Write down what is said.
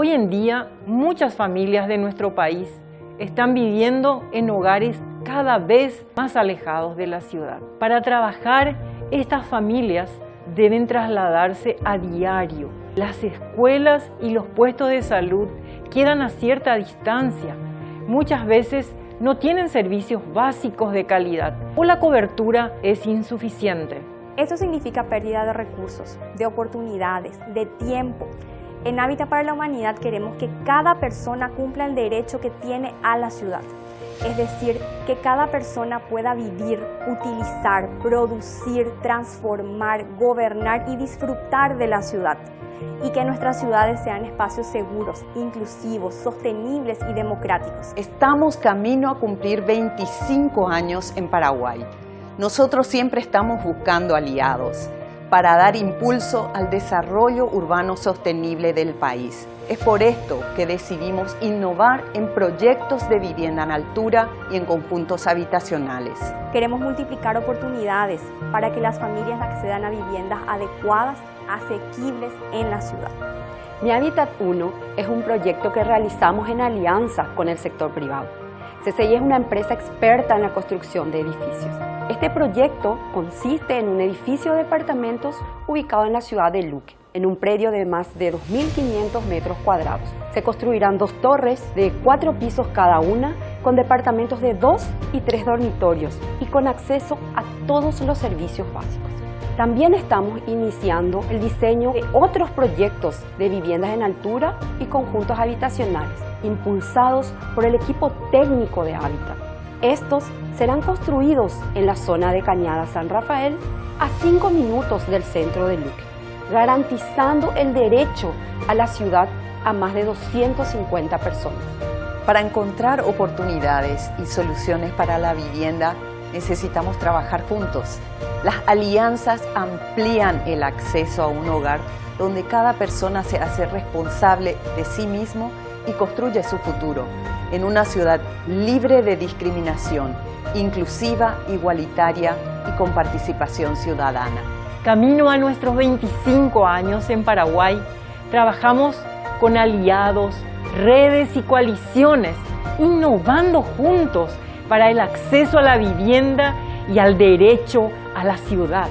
Hoy en día, muchas familias de nuestro país están viviendo en hogares cada vez más alejados de la ciudad. Para trabajar, estas familias deben trasladarse a diario. Las escuelas y los puestos de salud quedan a cierta distancia. Muchas veces no tienen servicios básicos de calidad o la cobertura es insuficiente. Esto significa pérdida de recursos, de oportunidades, de tiempo. En Hábitat para la Humanidad queremos que cada persona cumpla el derecho que tiene a la ciudad. Es decir, que cada persona pueda vivir, utilizar, producir, transformar, gobernar y disfrutar de la ciudad y que nuestras ciudades sean espacios seguros, inclusivos, sostenibles y democráticos. Estamos camino a cumplir 25 años en Paraguay. Nosotros siempre estamos buscando aliados para dar impulso al desarrollo urbano sostenible del país. Es por esto que decidimos innovar en proyectos de vivienda en altura y en conjuntos habitacionales. Queremos multiplicar oportunidades para que las familias accedan a viviendas adecuadas, asequibles en la ciudad. Mi Hábitat 1 es un proyecto que realizamos en alianza con el sector privado. CCI es una empresa experta en la construcción de edificios. Este proyecto consiste en un edificio de departamentos ubicado en la ciudad de Luque, en un predio de más de 2.500 metros cuadrados. Se construirán dos torres de cuatro pisos cada una, con departamentos de dos y tres dormitorios y con acceso a todos los servicios básicos. También estamos iniciando el diseño de otros proyectos de viviendas en altura y conjuntos habitacionales, impulsados por el equipo técnico de Hábitat. Estos serán construidos en la zona de Cañada San Rafael a 5 minutos del centro de Luque, garantizando el derecho a la ciudad a más de 250 personas. Para encontrar oportunidades y soluciones para la vivienda necesitamos trabajar juntos. Las alianzas amplían el acceso a un hogar donde cada persona se hace responsable de sí mismo construye su futuro en una ciudad libre de discriminación, inclusiva, igualitaria y con participación ciudadana. Camino a nuestros 25 años en Paraguay, trabajamos con aliados, redes y coaliciones, innovando juntos para el acceso a la vivienda y al derecho a la ciudad.